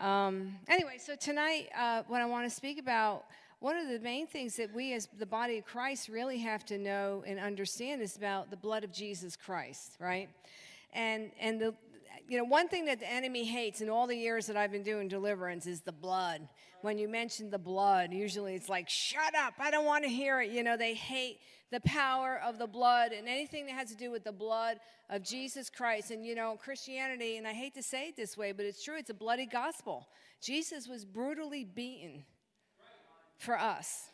Um, anyway, so tonight, uh, what I want to speak about, one of the main things that we as the body of Christ really have to know and understand is about the blood of Jesus Christ, right? And, and the, you know, one thing that the enemy hates in all the years that I've been doing deliverance is the blood. When you mention the blood, usually it's like, shut up, I don't want to hear it. You know, they hate the power of the blood and anything that has to do with the blood of Jesus Christ. And, you know, Christianity, and I hate to say it this way, but it's true, it's a bloody gospel. Jesus was brutally beaten for us.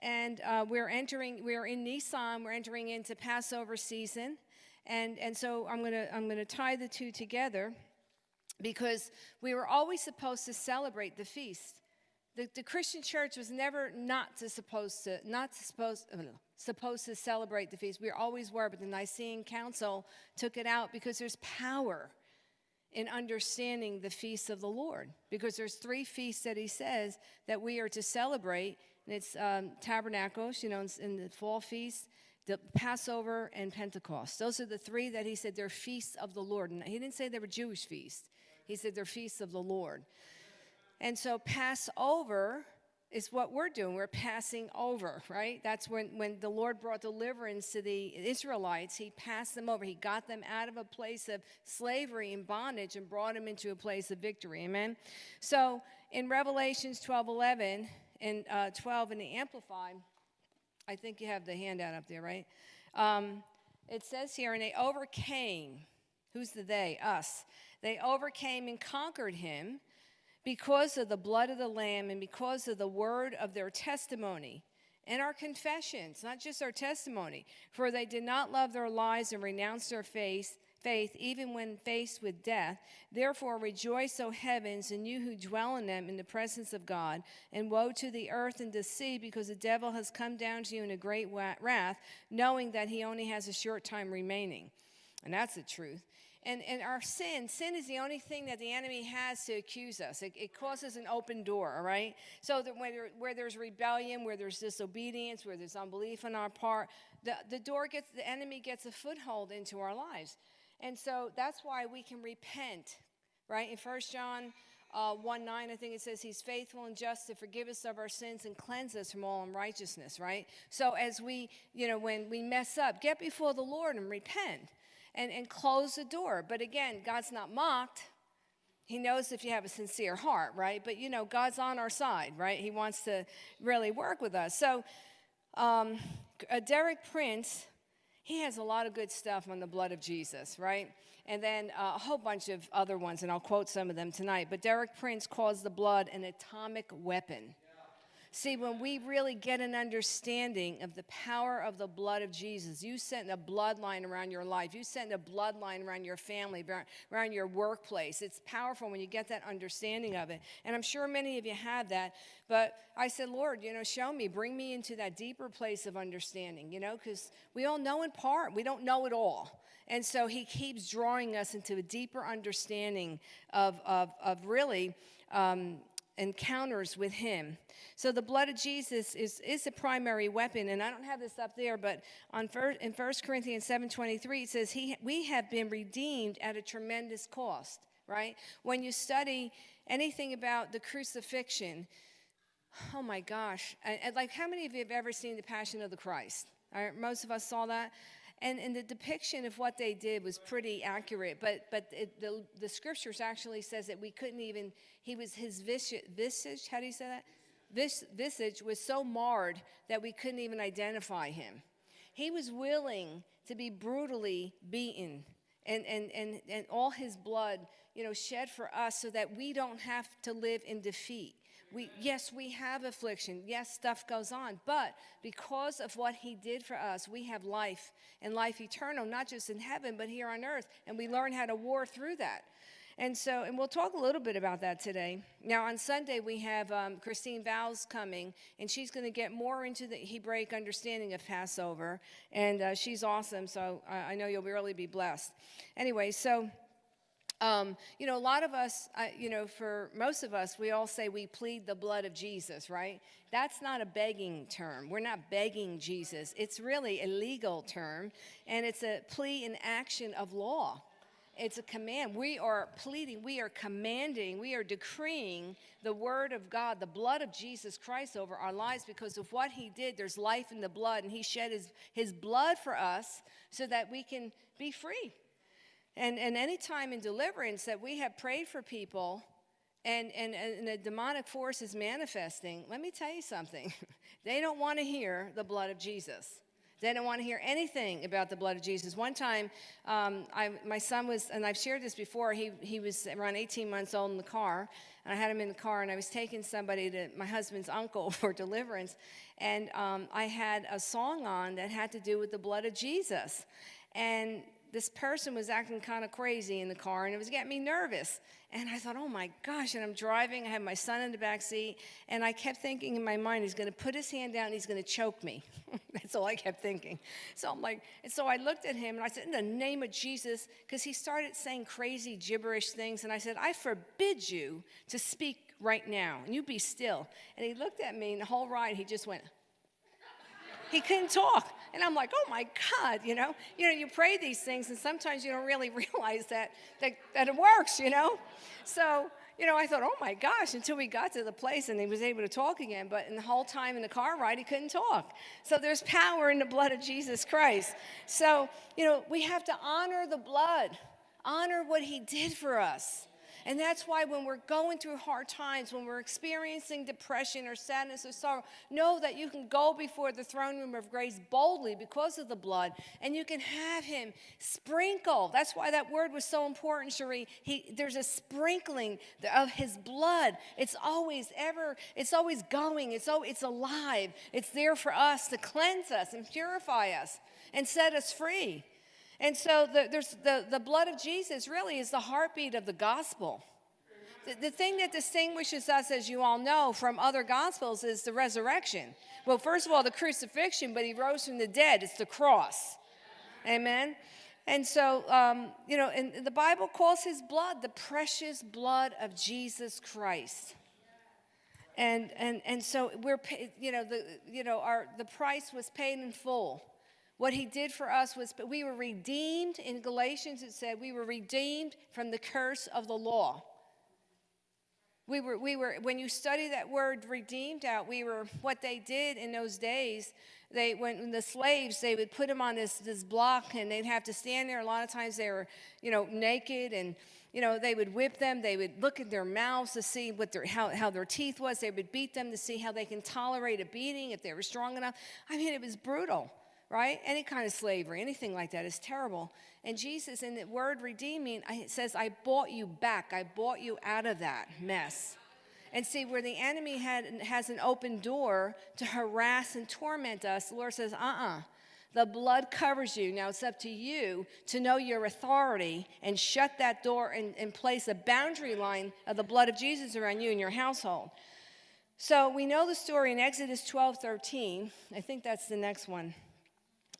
And uh, we're entering, we're in Nisan, we're entering into Passover season. And, and so I'm going to I'm going to tie the two together because we were always supposed to celebrate the feast. The, the Christian church was never not to supposed to not to supposed supposed to celebrate the feast. We always were, but the Nicene Council took it out because there's power in understanding the feasts of the Lord. Because there's three feasts that he says that we are to celebrate, and it's um, tabernacles, you know, in the fall feast, the Passover, and Pentecost. Those are the three that he said they're feasts of the Lord. And he didn't say they were Jewish feasts. He said they're feasts of the Lord. And so Passover is what we're doing. We're passing over, right? That's when, when the Lord brought deliverance to the Israelites, He passed them over. He got them out of a place of slavery and bondage and brought them into a place of victory. Amen? So in Revelations 12 11 and uh, 12 in the Amplified, I think you have the handout up there, right? Um, it says here, and they overcame. Who's the they? Us. They overcame and conquered him because of the blood of the Lamb and because of the word of their testimony and our confessions, not just our testimony. For they did not love their lives and renounce their faith, faith even when faced with death. Therefore rejoice, O heavens, and you who dwell in them in the presence of God. And woe to the earth and the sea, because the devil has come down to you in a great wrath, knowing that he only has a short time remaining. And that's the truth. And, and our sin, sin is the only thing that the enemy has to accuse us. It, it causes an open door, all right? So that where, where there's rebellion, where there's disobedience, where there's unbelief on our part, the, the door gets, the enemy gets a foothold into our lives. And so that's why we can repent, right? In 1 John uh, 1 9, I think it says, He's faithful and just to forgive us of our sins and cleanse us from all unrighteousness, right? So as we, you know, when we mess up, get before the Lord and repent and, and close the door. But again, God's not mocked. He knows if you have a sincere heart, right? But you know, God's on our side, right? He wants to really work with us. So, um, uh, Derek Prince, he has a lot of good stuff on the blood of Jesus, right? And then uh, a whole bunch of other ones, and I'll quote some of them tonight. But Derek Prince calls the blood an atomic weapon. See, when we really get an understanding of the power of the blood of Jesus, you sent a bloodline around your life, you sent a bloodline around your family, around your workplace. It's powerful when you get that understanding of it. And I'm sure many of you have that. But I said, Lord, you know, show me, bring me into that deeper place of understanding, you know, because we all know in part, we don't know it all. And so he keeps drawing us into a deeper understanding of, of, of really um, encounters with him. So the blood of Jesus is, is a primary weapon. And I don't have this up there, but on first, in 1 Corinthians 7.23, it says, he, we have been redeemed at a tremendous cost, right? When you study anything about the crucifixion, oh my gosh. Like how many of you have ever seen The Passion of the Christ? Right, most of us saw that. And, and the depiction of what they did was pretty accurate, but, but it, the, the scriptures actually says that we couldn't even, he was, his visage, visage how do you say that? This visage was so marred that we couldn't even identify him. He was willing to be brutally beaten and, and, and, and all his blood, you know, shed for us so that we don't have to live in defeat we yes we have affliction. Yes stuff goes on. But because of what he did for us we have life and life eternal not just in heaven but here on earth. And we learn how to war through that. And so and we'll talk a little bit about that today. Now on sunday we have um, christine vows coming and she's going to get more into the hebraic understanding of passover. And uh, she's awesome so I, I know you'll really be blessed. Anyway so um, you know, a lot of us, uh, you know, for most of us, we all say we plead the blood of Jesus, right? That's not a begging term. We're not begging Jesus. It's really a legal term, and it's a plea in action of law. It's a command. We are pleading, we are commanding, we are decreeing the word of God, the blood of Jesus Christ over our lives because of what he did. There's life in the blood, and he shed his, his blood for us so that we can be free. And, and any time in deliverance that we have prayed for people and, and, and a demonic force is manifesting, let me tell you something. they don't want to hear the blood of Jesus. They don't want to hear anything about the blood of Jesus. One time, um, I, my son was, and I've shared this before, he, he was around 18 months old in the car, and I had him in the car, and I was taking somebody to my husband's uncle for deliverance, and um, I had a song on that had to do with the blood of Jesus. And this person was acting kind of crazy in the car and it was getting me nervous. And I thought, oh my gosh, and I'm driving, I have my son in the back seat, and I kept thinking in my mind, he's gonna put his hand down and he's gonna choke me. That's all I kept thinking. So I'm like, and so I looked at him and I said, in the name of Jesus, because he started saying crazy gibberish things, and I said, I forbid you to speak right now, and you be still. And he looked at me and the whole ride he just went, he couldn't talk. And I'm like, oh my God, you know, you know, you pray these things, and sometimes you don't really realize that that, that it works, you know. So, you know, I thought, oh my gosh, until we got to the place and he was able to talk again. But in the whole time in the car ride, he couldn't talk. So there's power in the blood of Jesus Christ. So, you know, we have to honor the blood, honor what he did for us. And that's why when we're going through hard times, when we're experiencing depression or sadness or sorrow, know that you can go before the throne room of grace boldly because of the blood, and you can have Him sprinkle. That's why that word was so important, Cherie. He, there's a sprinkling of His blood. It's always ever, it's always going, it's, oh, it's alive. It's there for us to cleanse us and purify us and set us free. And so the, there's the, the blood of Jesus really is the heartbeat of the gospel. The, the thing that distinguishes us, as you all know, from other gospels is the resurrection. Well, first of all, the crucifixion, but he rose from the dead. It's the cross. Amen. And so, um, you know, and the Bible calls his blood the precious blood of Jesus Christ. And, and, and so we're, you know, the, you know, our, the price was paid in full. What he did for us was but we were redeemed. In Galatians, it said we were redeemed from the curse of the law. We were, we were, when you study that word redeemed out, we were, what they did in those days, they, when the slaves, they would put them on this, this block and they'd have to stand there. A lot of times they were, you know, naked and, you know, they would whip them. They would look at their mouths to see what their, how, how their teeth was. They would beat them to see how they can tolerate a beating if they were strong enough. I mean, it was brutal right? Any kind of slavery, anything like that is terrible. And Jesus, in the word redeeming, it says, I bought you back. I bought you out of that mess. And see, where the enemy had, has an open door to harass and torment us, the Lord says, uh uh-uh. uh The blood covers you. Now it's up to you to know your authority and shut that door and, and place a boundary line of the blood of Jesus around you and your household. So we know the story in Exodus 12 13. I think that's the next one.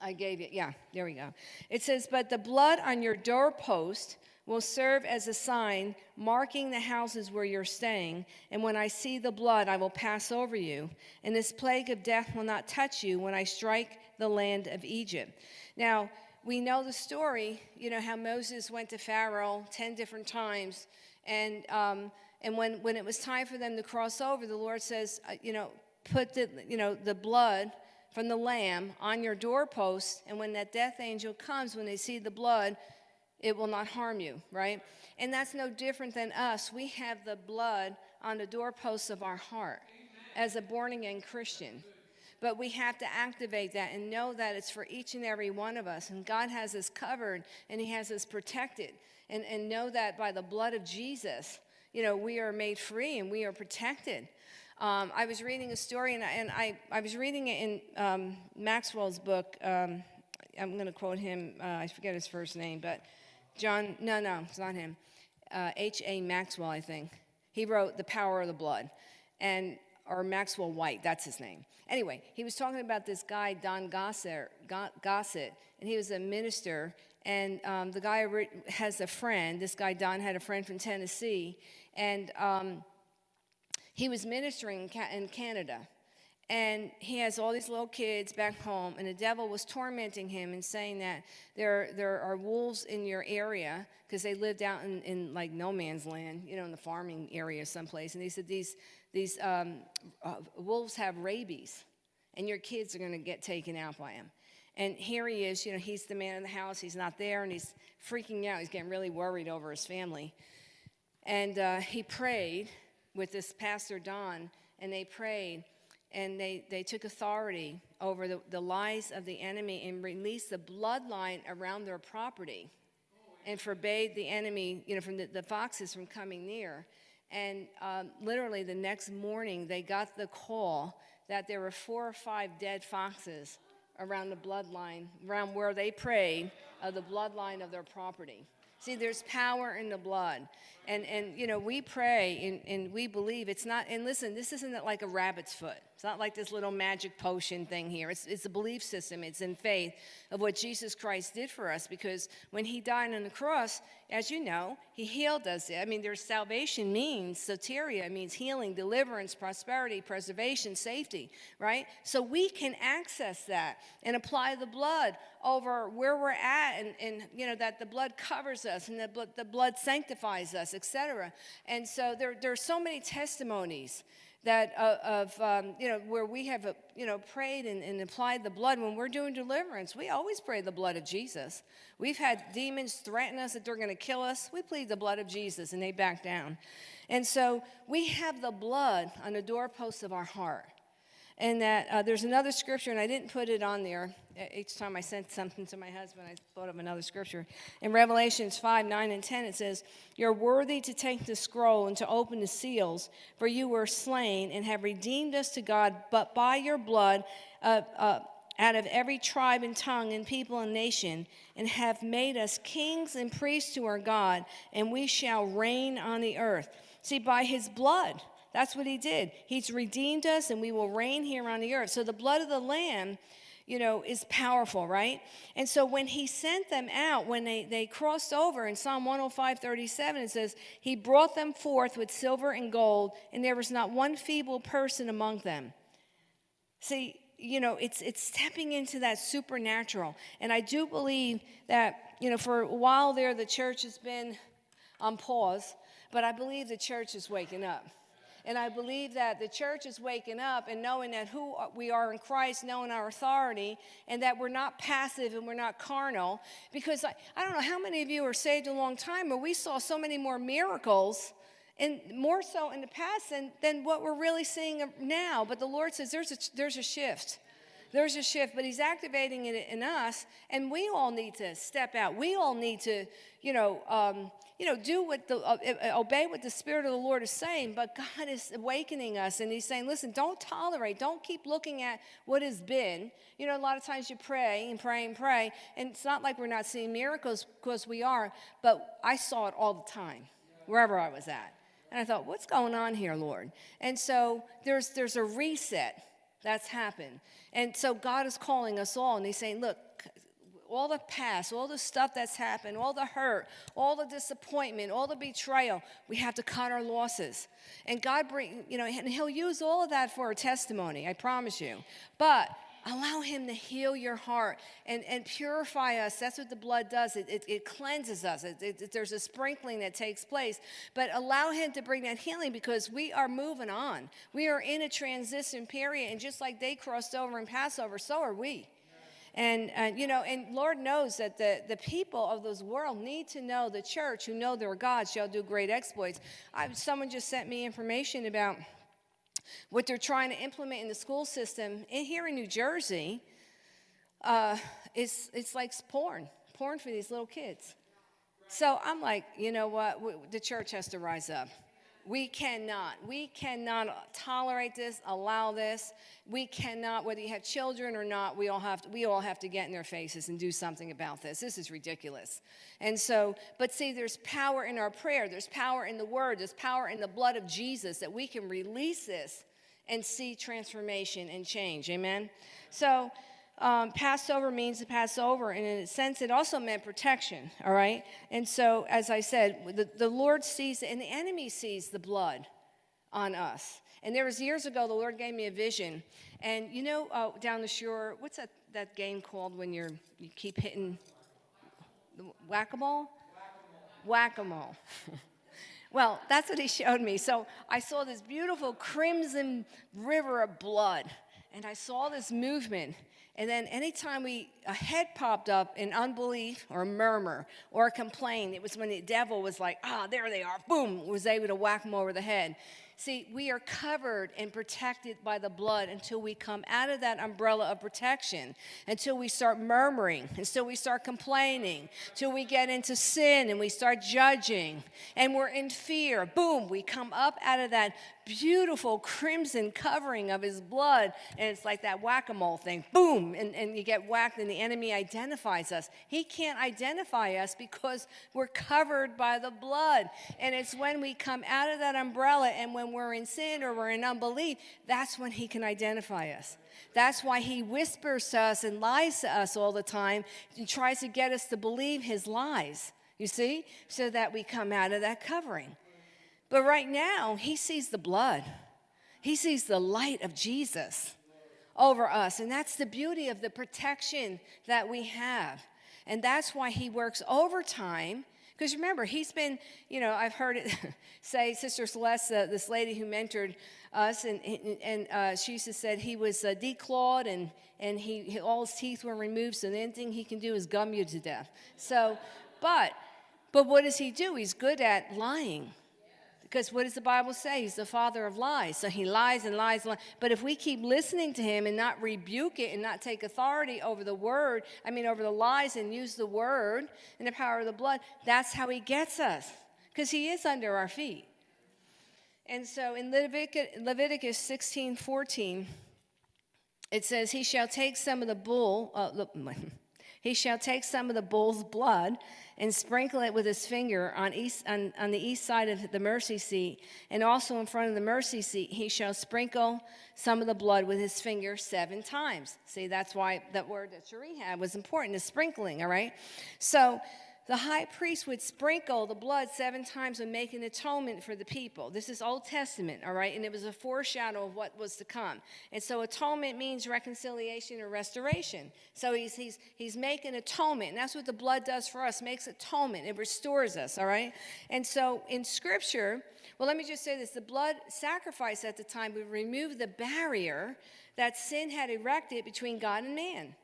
I gave it, Yeah, there we go. It says, But the blood on your doorpost will serve as a sign marking the houses where you're staying. And when I see the blood, I will pass over you. And this plague of death will not touch you when I strike the land of Egypt. Now, we know the story, you know, how Moses went to Pharaoh 10 different times. And, um, and when, when it was time for them to cross over, the Lord says, uh, you know, put the, you know, the blood from the lamb on your doorpost, and when that death angel comes, when they see the blood, it will not harm you, right? And that's no different than us. We have the blood on the doorposts of our heart as a born again Christian. But we have to activate that and know that it's for each and every one of us. And God has us covered and He has us protected. And, and know that by the blood of Jesus, you know, we are made free and we are protected. Um, I was reading a story, and I, and I, I was reading it in um, Maxwell's book. Um, I'm going to quote him. Uh, I forget his first name, but John, no, no, it's not him. H.A. Uh, Maxwell, I think. He wrote The Power of the Blood, and or Maxwell Whyte, that's his name. Anyway, he was talking about this guy, Don Gossett, Gossett and he was a minister. And um, the guy has a friend. This guy, Don, had a friend from Tennessee. And um, he was ministering in Canada. and he has all these little kids back home and the devil was tormenting him and saying that there, there are wolves in your area because they lived out in, in like no man's land you know in the farming area someplace. And he said these, these um, uh, wolves have rabies and your kids are going to get taken out by them and here he is you know he's the man in the house he's not there and he's freaking out he's getting really worried over his family. And uh, he prayed with this pastor don and they prayed and they, they took authority over the, the lies of the enemy and released the bloodline around their property and forbade the enemy, you know, from the, the foxes from coming near. And um, literally the next morning, they got the call that there were four or five dead foxes around the bloodline, around where they prayed, of the bloodline of their property. See, there's power in the blood. And, and you know, we pray and, and we believe it's not, and listen, this isn't like a rabbit's foot. It's not like this little magic potion thing here. It's, it's a belief system, it's in faith of what Jesus Christ did for us because when he died on the cross, as you know, he healed us. I mean, there's salvation means, soteria means healing, deliverance, prosperity, preservation, safety, right? So we can access that and apply the blood over where we're at and, and you know, that the blood covers us and the blood, the blood sanctifies us, etc. And so there, there are so many testimonies that uh, of um, you know where we have uh, you know prayed and, and, applied the blood. When we're doing deliverance we always pray the blood of jesus. We've had demons threaten us that they're going to kill us. We plead the blood of jesus and they back down. And so we have the blood on the doorposts of our heart and that uh, there's another scripture, and I didn't put it on there. Each time I sent something to my husband, I thought of another scripture. In Revelations 5 9 and 10, it says, You're worthy to take the scroll and to open the seals, for you were slain and have redeemed us to God, but by your blood, uh, uh, out of every tribe and tongue and people and nation, and have made us kings and priests to our God, and we shall reign on the earth. See, by his blood, that's what he did. He's redeemed us and we will reign here on the earth. So the blood of the Lamb, you know, is powerful, right? And so when he sent them out, when they, they crossed over in Psalm 105 37, it says, He brought them forth with silver and gold, and there was not one feeble person among them. See, you know, it's, it's stepping into that supernatural. And I do believe that, you know, for a while there, the church has been on pause, but I believe the church is waking up. And I believe that the church is waking up and knowing that who we are in Christ, knowing our authority, and that we're not passive and we're not carnal. Because I, I don't know how many of you are saved a long time, but we saw so many more miracles and more so in the past than, than what we're really seeing now. But the Lord says there's a, there's a shift there's a shift, but he's activating it in us, and we all need to step out. We all need to, you know, um, you know, do what the uh, uh, obey what the Spirit of the Lord is saying. But God is awakening us, and He's saying, listen, don't tolerate, don't keep looking at what has been. You know, a lot of times you pray and pray and pray, and it's not like we're not seeing miracles because we are, but I saw it all the time, wherever I was at. And I thought, what's going on here, Lord? And so there's there's a reset that's happened. And so God is calling us all, and He's saying, Look, all the past, all the stuff that's happened, all the hurt, all the disappointment, all the betrayal, we have to cut our losses. And God bring, you know, and He'll use all of that for a testimony, I promise you. But allow him to heal your heart and, and purify us. That's what the blood does. It, it, it cleanses us. It, it, there's a sprinkling that takes place. But allow him to bring that healing because we are moving on. We are in a transition period and just like they crossed over in passover so are we. And, uh, you know, and Lord knows that the, the people of this world need to know the church who know their God shall do great exploits. I, someone just sent me information about what they're trying to implement in the school system in, here in New Jersey uh, is it's like porn, porn for these little kids. So I'm like, you know what? The church has to rise up. We cannot, we cannot tolerate this, allow this. We cannot, whether you have children or not, we all have to, we all have to get in their faces and do something about this. This is ridiculous. And so, but see, there's power in our prayer, there's power in the word, there's power in the blood of Jesus that we can release this and see transformation and change. Amen. So um, Passover means to pass over, and in a sense, it also meant protection, all right? And so, as I said, the, the Lord sees, and the enemy sees the blood on us. And there was years ago, the Lord gave me a vision. And you know, uh, down the shore, what's that, that game called when you're, you keep hitting the whack-a-mole? Whack-a-mole. well, that's what he showed me. So I saw this beautiful crimson river of blood. And I saw this movement. And then anytime we a head popped up in unbelief or murmur or a complain, it was when the devil was like, ah, there they are, boom, was able to whack them over the head. See, we are covered and protected by the blood until we come out of that umbrella of protection, until we start murmuring, until we start complaining, until we get into sin and we start judging, and we're in fear. Boom, we come up out of that beautiful crimson covering of his blood, and it's like that whack a mole thing. Boom, and, and you get whacked, and the enemy identifies us. He can't identify us because we're covered by the blood. And it's when we come out of that umbrella and when we're in sin or we're in unbelief, that's when he can identify us. That's why he whispers to us and lies to us all the time and tries to get us to believe his lies, you see, so that we come out of that covering. But right now, he sees the blood, he sees the light of Jesus over us. And that's the beauty of the protection that we have. And that's why he works overtime because remember, he's been, you know, I've heard it say, Sister Celeste, uh, this lady who mentored us, and, and uh, she used to said he was uh, declawed and, and he, all his teeth were removed, so the only thing he can do is gum you to death. So, but, but what does he do? He's good at lying. Because what does the Bible say? He's the father of lies. So he lies and lies and lies. But if we keep listening to him and not rebuke it and not take authority over the word, I mean, over the lies and use the word and the power of the blood, that's how he gets us. Because he is under our feet. And so in Leviticus, Leviticus 16 14, it says, He shall take some of the bull, uh, he shall take some of the bull's blood and sprinkle it with his finger on, east, on, on the east side of the mercy seat, and also in front of the mercy seat, he shall sprinkle some of the blood with his finger seven times. See, that's why that word that Cherie had was important, is sprinkling, all right? So the high priest would sprinkle the blood seven times and make an atonement for the people. This is Old Testament, all right? And it was a foreshadow of what was to come. And so atonement means reconciliation or restoration. So he's, he's, he's making atonement. And that's what the blood does for us, makes atonement. It restores us, all right? And so in Scripture, well, let me just say this the blood sacrifice at the time would remove the barrier that sin had erected between God and man.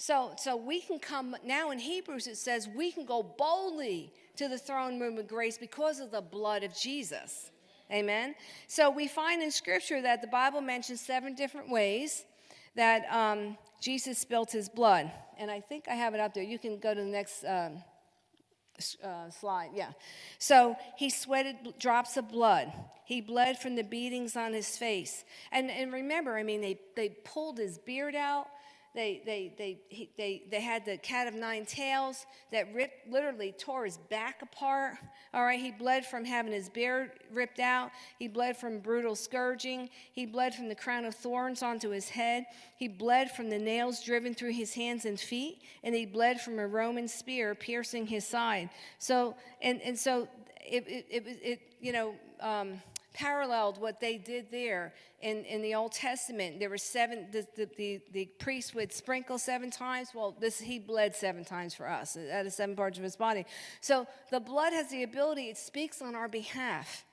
So, so we can come now in Hebrews, it says we can go boldly to the throne room of grace because of the blood of Jesus. Amen. So we find in Scripture that the Bible mentions seven different ways that um, Jesus spilt his blood. And I think I have it up there. You can go to the next um, uh, slide. Yeah. So he sweated drops of blood. He bled from the beatings on his face. And, and remember, I mean, they, they pulled his beard out. They, they, they, he, they, they had the cat of nine tails that ripped, literally tore his back apart. All right, he bled from having his beard ripped out. He bled from brutal scourging. He bled from the crown of thorns onto his head. He bled from the nails driven through his hands and feet. And he bled from a Roman spear piercing his side. So, and, and so it, it, it, it you know, um, paralleled what they did there in, in the Old Testament. There were seven, the, the, the, the priest would sprinkle seven times. Well, this he bled seven times for us out of seven parts of his body. So the blood has the ability, it speaks on our behalf.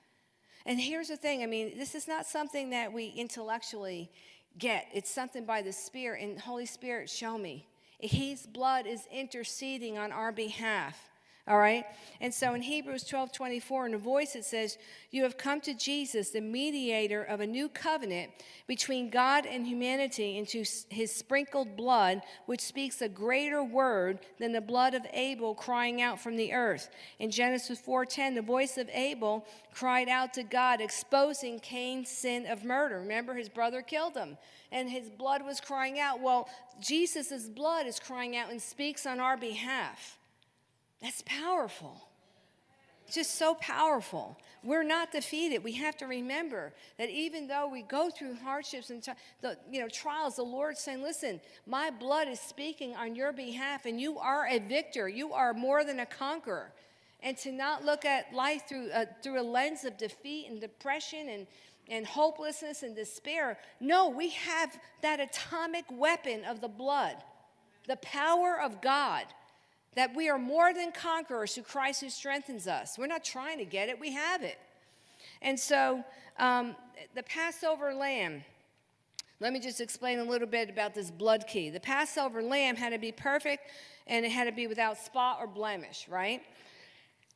And here's the thing I mean, this is not something that we intellectually get, it's something by the Spirit. And Holy Spirit, show me. His blood is interceding on our behalf. All right? And so in Hebrews 12 24, in a voice it says, You have come to Jesus, the mediator of a new covenant between God and humanity, into his sprinkled blood, which speaks a greater word than the blood of Abel crying out from the earth. In Genesis 4:10, the voice of Abel cried out to God, exposing Cain's sin of murder. Remember, his brother killed him, and his blood was crying out. Well, Jesus' blood is crying out and speaks on our behalf. That's powerful. Just so powerful. We're not defeated. We have to remember that even though we go through hardships and the you know trials, the Lord's saying, "Listen, my blood is speaking on your behalf, and you are a victor. You are more than a conqueror." and to not look at life through, uh, through a lens of defeat and depression and, and hopelessness and despair. No, we have that atomic weapon of the blood, the power of God, that we are more than conquerors through Christ who strengthens us. We're not trying to get it, we have it. And so um, the Passover lamb, let me just explain a little bit about this blood key. The Passover lamb had to be perfect and it had to be without spot or blemish, right?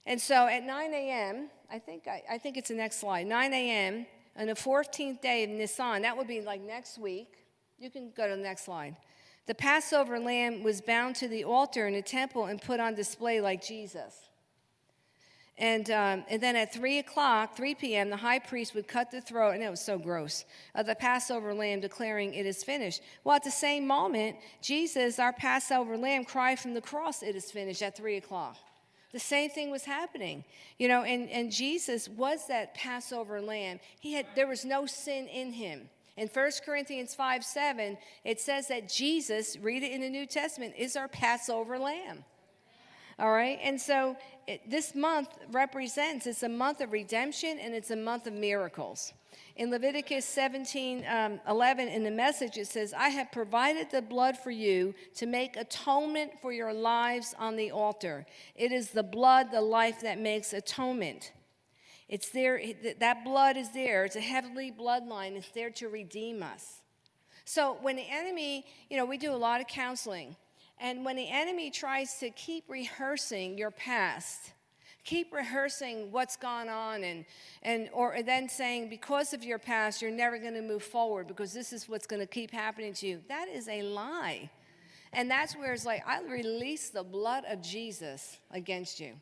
And so at 9 a.m., I think, I, I think it's the next slide, 9 a.m. on the 14th day of Nisan, that would be like next week. You can go to the next slide. The Passover lamb was bound to the altar in the temple and put on display like Jesus. And, um, and then at 3 o'clock, 3 p.m., the high priest would cut the throat, and it was so gross, of the Passover lamb, declaring, It is finished. Well, at the same moment, Jesus, our Passover lamb, cried from the cross, It is finished, at 3 o'clock. The same thing was happening. You know, and, and Jesus was that Passover lamb. He had, there was no sin in him. In 1 Corinthians 5 7, it says that Jesus, read it in the New Testament, is our Passover lamb. All right? And so it, this month represents, it's a month of redemption and it's a month of miracles. In Leviticus 17 um, 11, in the message, it says, I have provided the blood for you to make atonement for your lives on the altar. It is the blood, the life that makes atonement. It's there, that blood is there. It's a heavenly bloodline. It's there to redeem us. So when the enemy, you know, we do a lot of counseling. And when the enemy tries to keep rehearsing your past, keep rehearsing what's gone on and, and or then saying because of your past you're never going to move forward because this is what's going to keep happening to you that is a lie and that's where it's like i release the blood of jesus against you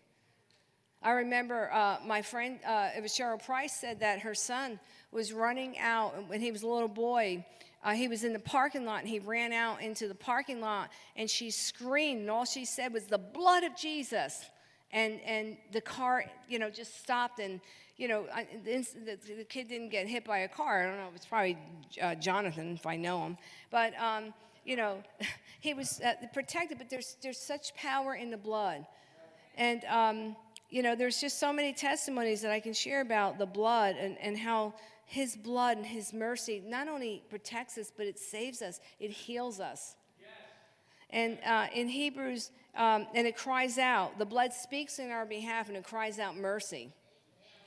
i remember uh, my friend uh, it was cheryl price said that her son was running out when he was a little boy. Uh, he was in the parking lot and he ran out into the parking lot and she screamed and all she said was the blood of jesus. And and the car you know just stopped and you know I, the, the, kid didn't get hit by a car. I don't know it's probably uh, jonathan if i know him. But um, you know he was uh, protected but there's there's such power in the blood. And um, you know there's just so many testimonies that i can share about the blood and, and how his blood and his mercy not only protects us but it saves us. It heals us. And uh, in Hebrews, um, and it cries out, the blood speaks in our behalf and it cries out mercy.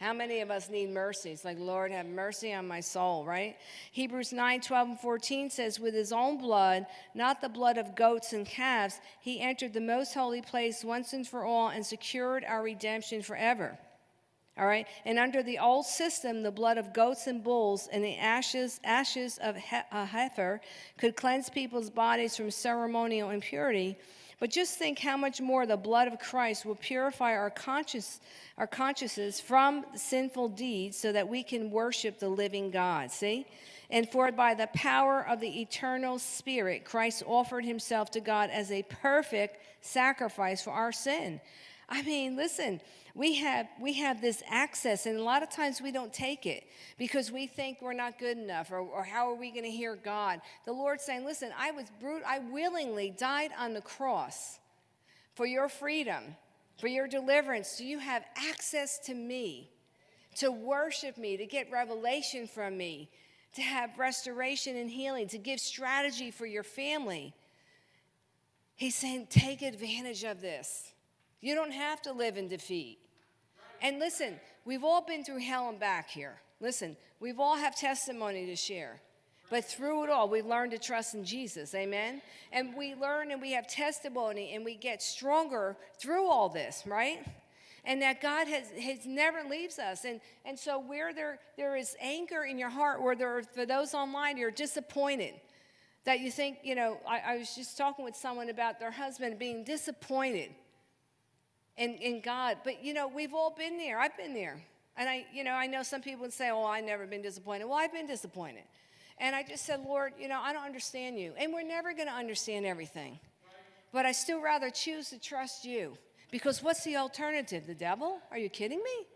How many of us need mercy? It's like, Lord, have mercy on my soul, right? Hebrews 9, 12, and 14 says, With his own blood, not the blood of goats and calves, he entered the most holy place once and for all and secured our redemption forever. All right? And under the old system, the blood of goats and bulls and the ashes, ashes of a uh, heifer could cleanse people's bodies from ceremonial impurity. But just think how much more the blood of Christ will purify our, conscious, our consciences from sinful deeds so that we can worship the living God. See? And for by the power of the eternal Spirit, Christ offered himself to God as a perfect sacrifice for our sin. I mean, listen, we have, we have this access, and a lot of times we don't take it because we think we're not good enough, or, or how are we going to hear God? The Lord's saying, Listen, I was brute, I willingly died on the cross for your freedom, for your deliverance. So you have access to me, to worship me, to get revelation from me, to have restoration and healing, to give strategy for your family. He's saying, Take advantage of this. You don't have to live in defeat. And listen, we've all been through hell and back here. Listen, we've all have testimony to share. But through it all, we learn to trust in Jesus. Amen? And we learn and we have testimony and we get stronger through all this, right? And that God has, has never leaves us. And, and so where there, there is anger in your heart, or there, are for those online, you're disappointed. That you think, you know, I, I was just talking with someone about their husband being disappointed in, in God. But, you know, we've all been there. I've been there. And I, you know, I know some people would say, oh, I've never been disappointed. Well, I've been disappointed. And I just said, Lord, you know, I don't understand you. And we're never going to understand everything. But I still rather choose to trust you. Because what's the alternative? The devil? Are you kidding me?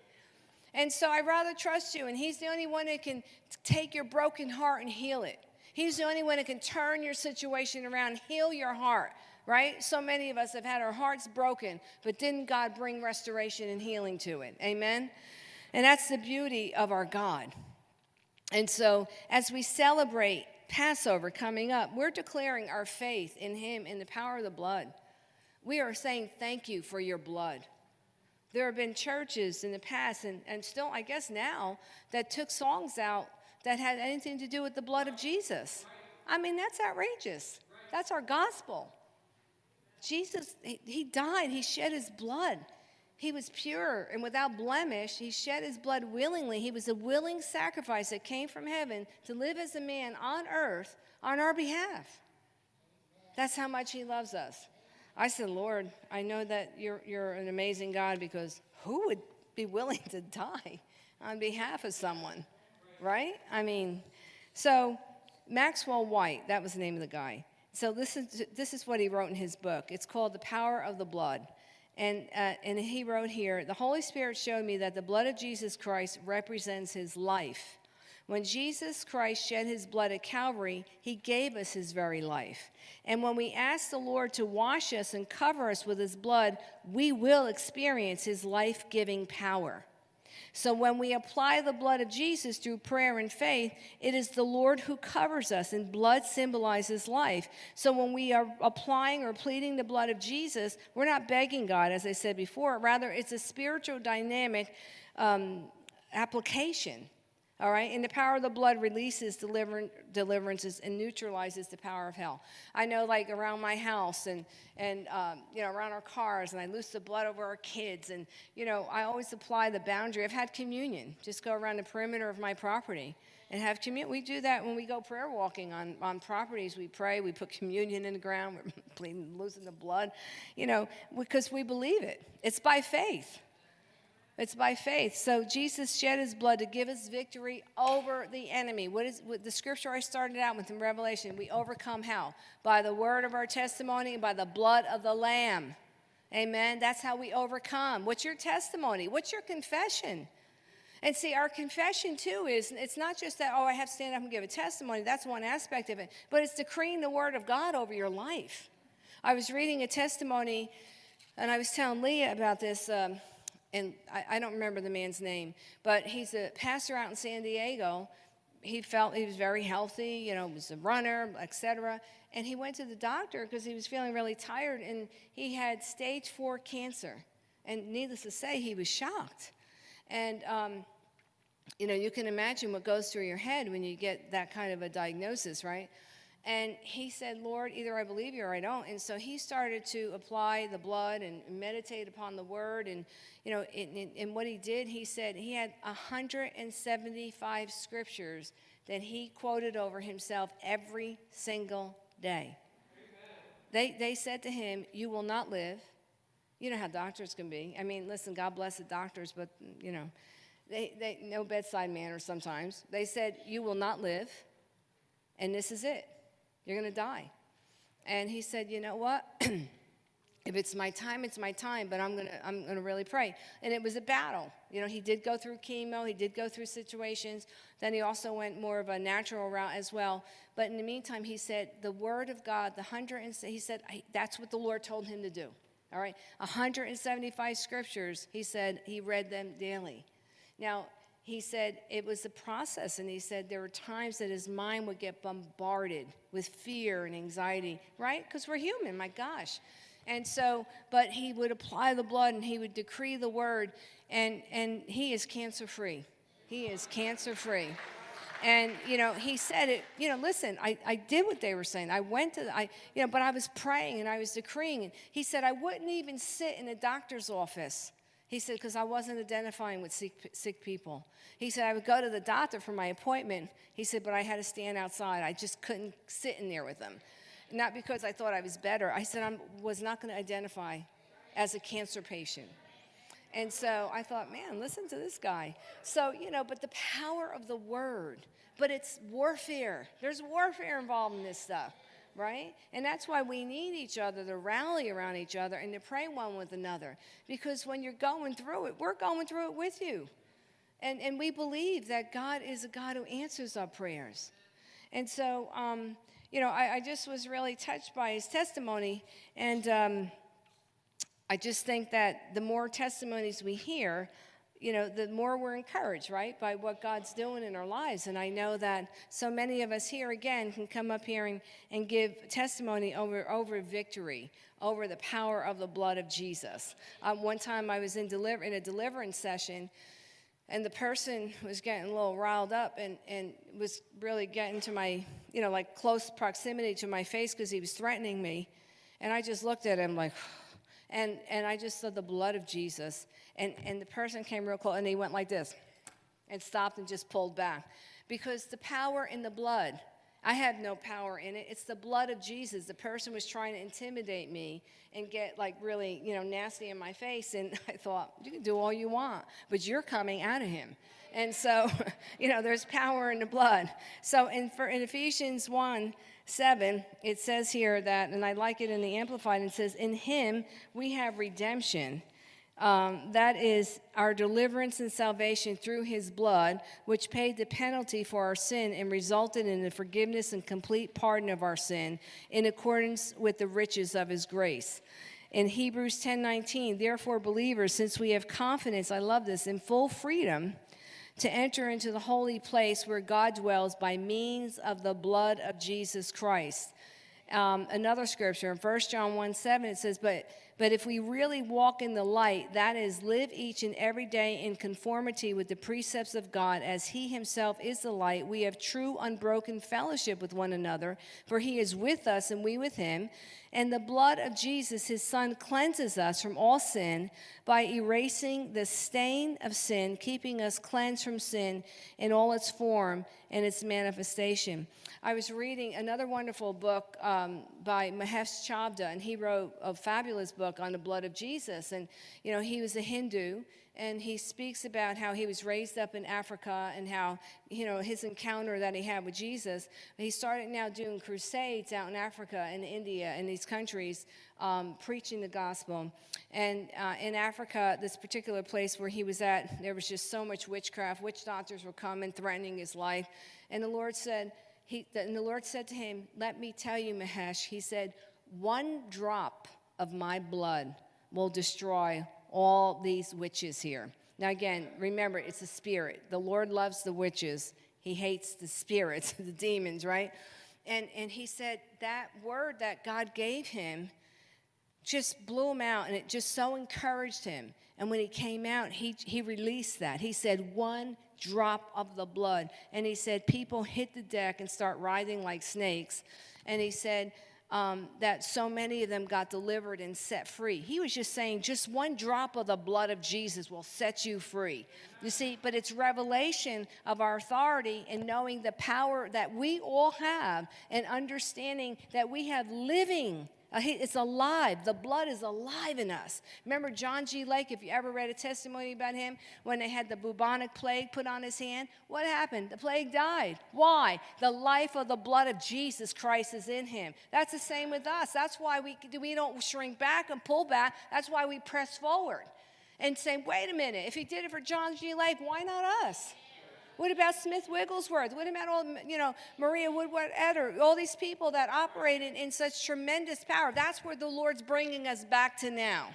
And so I rather trust you. And he's the only one that can take your broken heart and heal it. He's the only one that can turn your situation around, heal your heart, right? So many of us have had our hearts broken, but didn't God bring restoration and healing to it? Amen? And that's the beauty of our God. And so, as we celebrate Passover coming up, we're declaring our faith in Him in the power of the blood. We are saying thank you for your blood. There have been churches in the past, and, and still, I guess now, that took songs out that had anything to do with the blood of Jesus. I mean, that's outrageous. That's our gospel. Jesus, he, he died, he shed his blood. He was pure and without blemish. He shed his blood willingly. He was a willing sacrifice that came from heaven to live as a man on earth on our behalf. That's how much he loves us. I said, Lord, I know that you're, you're an amazing God because who would be willing to die on behalf of someone, right? I mean, so Maxwell Whyte, that was the name of the guy. So this is, this is what he wrote in his book. It's called The Power of the Blood. And, uh, and he wrote here The Holy Spirit showed me that the blood of Jesus Christ represents his life. When Jesus Christ shed his blood at Calvary, he gave us his very life. And when we ask the Lord to wash us and cover us with his blood, we will experience his life giving power. So when we apply the blood of Jesus through prayer and faith, it is the Lord who covers us, and blood symbolizes life. So when we are applying or pleading the blood of Jesus, we're not begging God, as I said before. Rather, it's a spiritual dynamic um, application. All right, and the power of the blood releases deliver, deliverances and neutralizes the power of hell. I know, like around my house and and um, you know around our cars, and I loose the blood over our kids, and you know I always apply the boundary. I've had communion. Just go around the perimeter of my property and have communion. We do that when we go prayer walking on on properties. We pray. We put communion in the ground. We're losing the blood, you know, because we believe it. It's by faith. It's by faith. So Jesus shed his blood to give us victory over the enemy. What is what the scripture I started out with in Revelation? We overcome how? By the word of our testimony and by the blood of the Lamb. Amen. That's how we overcome. What's your testimony? What's your confession? And see, our confession too is it's not just that, oh, I have to stand up and give a testimony. That's one aspect of it. But it's decreeing the word of God over your life. I was reading a testimony, and I was telling Leah about this. Um, and I, I, don't remember the man's name, but he's a pastor out in San Diego. He felt he was very healthy, you know, was a runner, etc. And he went to the doctor because he was feeling really tired, and he had stage four cancer. And needless to say, he was shocked. And um, you know, you can imagine what goes through your head when you get that kind of a diagnosis, right? And he said, Lord, either I believe you or I don't. And so he started to apply the blood and meditate upon the word. And, you know, and what he did, he said he had 175 scriptures that he quoted over himself every single day. They, they said to him, You will not live. You know how doctors can be. I mean, listen, God bless the doctors, but, you know, they, they, no bedside manner sometimes. They said, You will not live, and this is it. You're going to die. And he said, You know what? if it's my time, it's my time, but I'm going to I'm going to really pray. And it was a battle. You know, he did go through chemo, he did go through situations. Then he also went more of a natural route as well. But in the meantime, he said, The word of God, the 100, and he said, That's what the Lord told him to do. All right? 175 scriptures, he said, he read them daily. Now, he said it was a process, and he said there were times that his mind would get bombarded with fear and anxiety, right? Because we're human, my gosh. And so, but he would apply the blood and he would decree the word, and, and he is cancer free. He is cancer free. And, you know, he said it, you know, listen, I, I did what they were saying. I went to, I, you know, but I was praying and I was decreeing. And he said, I wouldn't even sit in a doctor's office he said, because I wasn't identifying with sick, sick people. He said, I would go to the doctor for my appointment. He said, but I had to stand outside. I just couldn't sit in there with them. Not because I thought I was better. I said, I was not going to identify as a cancer patient. And so I thought, man, listen to this guy. So, you know, but the power of the word, but it's warfare. There's warfare involved in this stuff right? And that's why we need each other to rally around each other and to pray one with another. Because when you're going through it, we're going through it with you. And, and we believe that God is a God who answers our prayers. And so, um, you know, I, I, just was really touched by his testimony. And um, I just think that the more testimonies we hear, you know, the more we're encouraged, right, by what God's doing in our lives. And I know that so many of us here again can come up here and, and give testimony over, over victory, over the power of the blood of Jesus. Um, one time I was in, deliver, in a deliverance session, and the person was getting a little riled up and, and was really getting to my, you know, like close proximity to my face because he was threatening me. And I just looked at him like, and, and I just saw the blood of Jesus. And, and the person came real close and he went like this and stopped and just pulled back. Because the power in the blood, I have no power in it. It's the blood of Jesus. The person was trying to intimidate me and get like really, you know, nasty in my face. And I thought, you can do all you want, but you're coming out of him. And so, you know, there's power in the blood. So in, for, in Ephesians 1, 7, it says here that, and I like it in the Amplified, it says, In him we have redemption. Um, that is our deliverance and salvation through his blood, which paid the penalty for our sin and resulted in the forgiveness and complete pardon of our sin in accordance with the riches of his grace. In Hebrews 10:19, therefore believers, since we have confidence, I love this, in full freedom, to enter into the holy place where God dwells by means of the blood of Jesus Christ. Um, another scripture in 1 John 1 7, it says, but, but if we really walk in the light, that is, live each and every day in conformity with the precepts of God, as He Himself is the light, we have true, unbroken fellowship with one another, for He is with us and we with Him. And the blood of Jesus, his son, cleanses us from all sin by erasing the stain of sin, keeping us cleansed from sin in all its form and its manifestation. I was reading another wonderful book um, by Mahesh Chavda, and he wrote a fabulous book on the blood of Jesus. And, you know, he was a Hindu and he speaks about how he was raised up in Africa and how, you know, his encounter that he had with Jesus. He started now doing crusades out in Africa and India and these countries, um, preaching the gospel. And uh, in Africa, this particular place where he was at, there was just so much witchcraft. Witch doctors were coming, threatening his life. And the Lord said, he, and the Lord said to him, Let me tell you, Mahesh, he said, one drop of my blood will destroy all these witches here. Now, again, remember, it's a spirit. The Lord loves the witches, He hates the spirits, the demons, right? And, and he said that word that God gave him just blew him out, and it just so encouraged him. And when he came out, he, he released that. He said, One drop of the blood. And he said, People hit the deck and start writhing like snakes. And he said, um, that so many of them got delivered and set free. He was just saying, just one drop of the blood of Jesus will set you free. You see, but it's revelation of our authority and knowing the power that we all have and understanding that we have living Uh, it's alive. The blood is alive in us. Remember John G. Lake, if you ever read a testimony about him, when they had the bubonic plague put on his hand? What happened? The plague died. Why? The life of the blood of Jesus Christ is in him. That's the same with us. That's why we, we don't shrink back and pull back. That's why we press forward and say, wait a minute, if he did it for John G. Lake, why not us? What about Smith Wigglesworth? What about all, you know, Maria Woodworth Etter? All these people that operated in such tremendous power. That's where the Lord's bringing us back to now.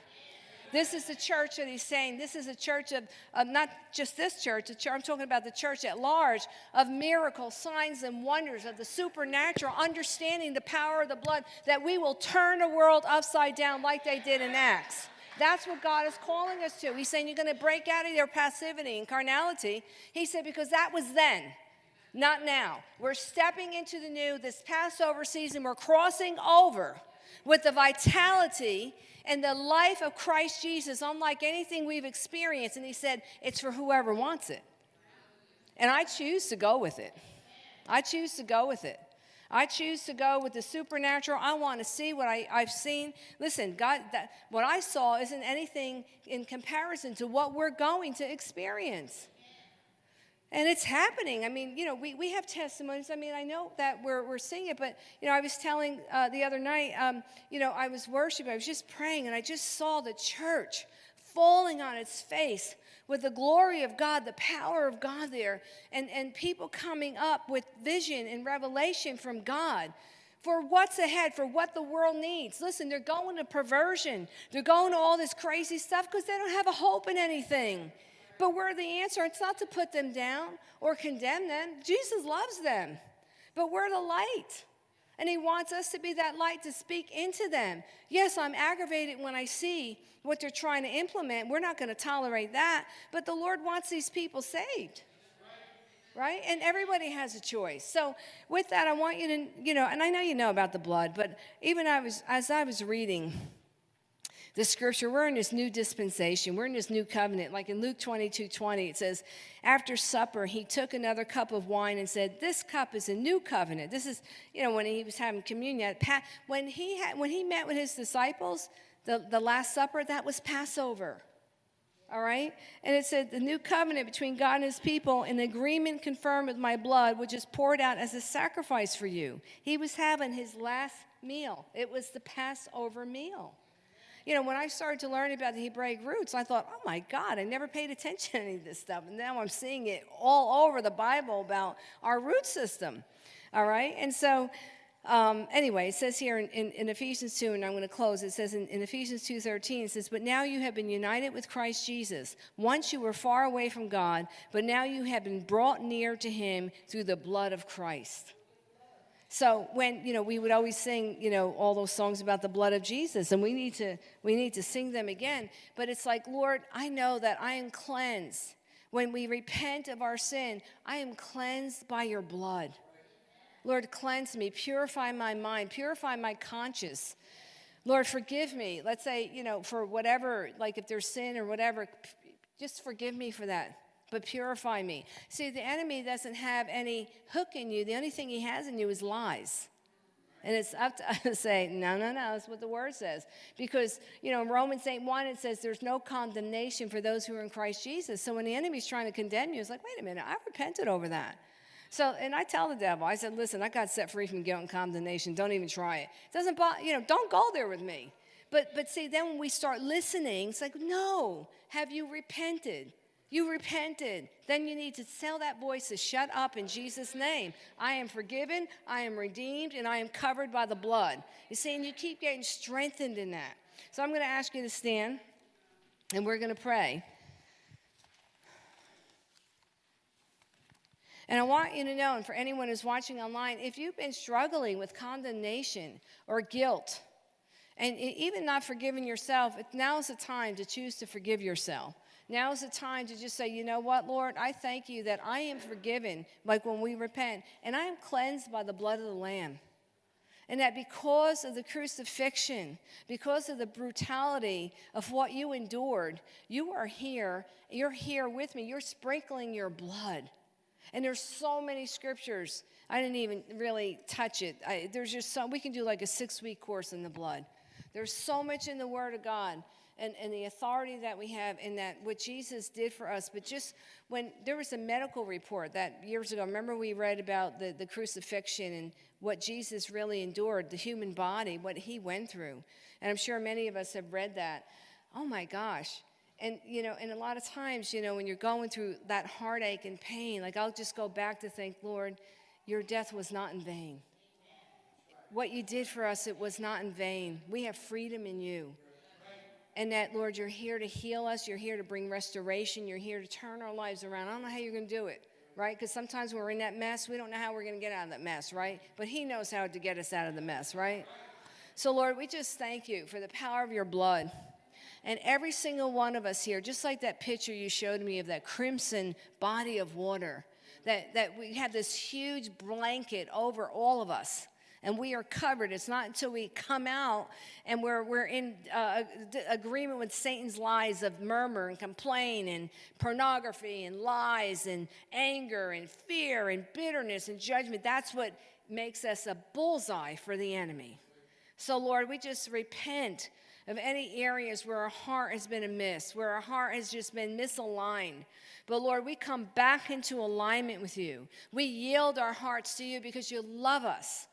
This is the church that he's saying. This is a church of, of not just this church, church, I'm talking about the church at large, of miracles, signs, and wonders, of the supernatural, understanding the power of the blood, that we will turn the world upside down like they did in Acts. That's what God is calling us to. He's saying you're going to break out of your passivity and carnality. He said, because that was then, not now. We're stepping into the new, this Passover season, we're crossing over with the vitality and the life of Christ Jesus, unlike anything we've experienced. And he said, it's for whoever wants it. And I choose to go with it. I choose to go with it. I choose to go with the supernatural. I want to see what I, have seen. Listen, God, that, what I saw isn't anything in comparison to what we're going to experience. And it's happening. I mean, you know, we, we have testimonies. I mean, I know that we're, we're seeing it, but, you know, I was telling uh, the other night, um, you know, I was worshiping, I was just praying, and I just saw the church falling on its face with the glory of God, the power of God there, and, and people coming up with vision and revelation from God for what's ahead, for what the world needs. Listen, they're going to perversion, they're going to all this crazy stuff because they don't have a hope in anything. But we're the answer. It's not to put them down or condemn them. Jesus loves them, but we're the light. And he wants us to be that light to speak into them. Yes, I'm aggravated when I see what they're trying to implement. We're not going to tolerate that. But the Lord wants these people saved right? And everybody has a choice. So with that, I want you to, you know, and I know you know about the blood, but even I was as I was reading the scripture, we're in this new dispensation, we're in this new covenant. Like in Luke 22, 20, it says, after supper, he took another cup of wine and said, This cup is a new covenant. This is, you know, when he was having communion. When he had when he met with his disciples, the, the Last Supper, that was Passover all right? And it said, the new covenant between God and his people, an agreement confirmed with my blood, which is poured out as a sacrifice for you. He was having his last meal, it was the Passover meal. You know, when I started to learn about the Hebraic roots, I thought, oh my God, I never paid attention to any of this stuff. And now I'm seeing it all over the Bible about our root system. All right? And so um, anyway, it says here in, in, in, Ephesians 2, and I'm going to close, it says in, in Ephesians 2.13, it says, But now you have been united with Christ Jesus. Once you were far away from God, but now you have been brought near to him through the blood of Christ. So when, you know, we would always sing, you know, all those songs about the blood of Jesus, and we need to, we need to sing them again. But it's like, Lord, I know that I am cleansed. When we repent of our sin, I am cleansed by your blood. Lord, cleanse me, purify my mind, purify my conscience. Lord, forgive me. Let's say, you know, for whatever, like if there's sin or whatever, just forgive me for that, but purify me. See, the enemy doesn't have any hook in you. The only thing he has in you is lies. And it's up to us to say, no, no, no, that's what the word says. Because, you know, in Romans 8 1, it says there's no condemnation for those who are in Christ Jesus. So when the enemy's trying to condemn you, it's like, wait a minute, I repented over that. So, and I tell the devil, I said, listen, I got set free from guilt and condemnation. Don't even try it. it doesn't bother, you know, don't go there with me. But, but see, then when we start listening, it's like, no, have you repented? You repented. Then you need to tell that voice to shut up in Jesus' name. I am forgiven, I am redeemed, and I am covered by the blood. You see, and you keep getting strengthened in that. So I'm going to ask you to stand, and we're going to pray. And I want you to know, and for anyone who's watching online, if you've been struggling with condemnation or guilt, and even not forgiving yourself, now is the time to choose to forgive yourself. Now is the time to just say, you know what, Lord, I thank you that I am forgiven, like when we repent, and I am cleansed by the blood of the Lamb. And that because of the crucifixion, because of the brutality of what you endured, you are here. You're here with me. You're sprinkling your blood. And there's so many scriptures. I didn't even really touch it. I, there's just so, we can do like a six week course in the blood. There's so much in the Word of God and, and the authority that we have in that, what Jesus did for us. But just when there was a medical report that years ago, remember we read about the, the crucifixion and what Jesus really endured, the human body, what he went through. And I'm sure many of us have read that. Oh my gosh and you know and a lot of times you know when you're going through that heartache and pain like i'll just go back to think lord your death was not in vain what you did for us it was not in vain we have freedom in you and that lord you're here to heal us you're here to bring restoration you're here to turn our lives around. I don't know how you're going to do it right? Because sometimes we're in that mess we don't know how we're going to get out of that mess right? But he knows how to get us out of the mess right? So lord we just thank you for the power of your blood. And every single one of us here, just like that picture you showed me of that crimson body of water, that, that we have this huge blanket over all of us and we are covered. It's not until we come out and we're, we're in uh, agreement with Satan's lies of murmur and complain and pornography and lies and anger and fear and bitterness and judgment. That's what makes us a bullseye for the enemy. So, Lord, we just repent of any areas where our heart has been amiss, where our heart has just been misaligned. But Lord, we come back into alignment with you. We yield our hearts to you because you love us.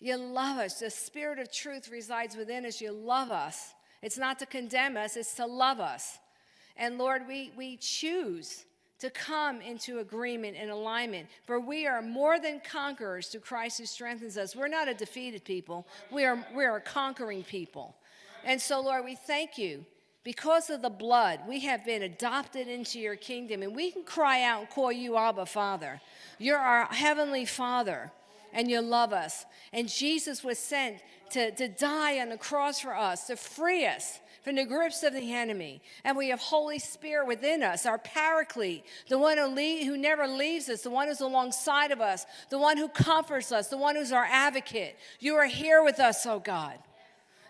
You love us. The spirit of truth resides within us. You love us. It's not to condemn us, it's to love us. And Lord, we, we choose to come into agreement and alignment, for we are more than conquerors through Christ who strengthens us. We're not a defeated people, we are, we are a conquering people. And so, Lord, we thank you. Because of the blood, we have been adopted into your kingdom, and we can cry out and call you Abba, Father. You're our heavenly Father, and you love us. And Jesus was sent to, to die on the cross for us, to free us from the grips of the enemy. And we have Holy Spirit within us, our paraclete, the one who, lead, who never leaves us, the one who's alongside of us, the one who comforts us, the one who's our advocate. You are here with us, oh God.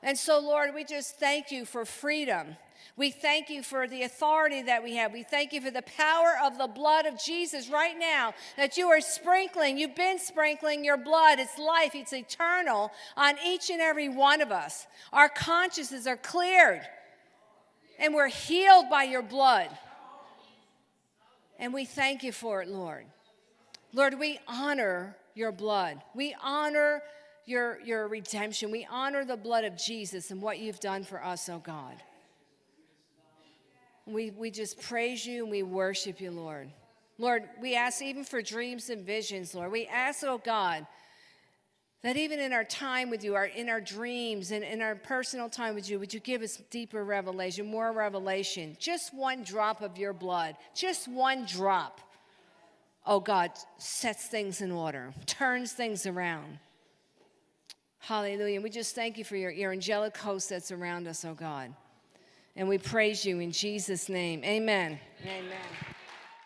And so, Lord, we just thank you for freedom. We thank you for the authority that we have. We thank you for the power of the blood of Jesus right now that you are sprinkling. You've been sprinkling your blood. It's life, it's eternal on each and every one of us. Our consciences are cleared, and we're healed by your blood. And we thank you for it, Lord. Lord, we honor your blood. We honor your, your redemption. We honor the blood of Jesus and what you've done for us, oh God. We, we just praise you and we worship you, Lord. Lord, we ask even for dreams and visions, Lord. We ask, oh God, that even in our time with you, our, in our dreams and in our personal time with you, would you give us deeper revelation, more revelation? Just one drop of your blood, just one drop, oh God, sets things in order, turns things around. Hallelujah. And we just thank you for your, your angelic host that's around us, oh God. And we praise you in Jesus' name. Amen. Amen.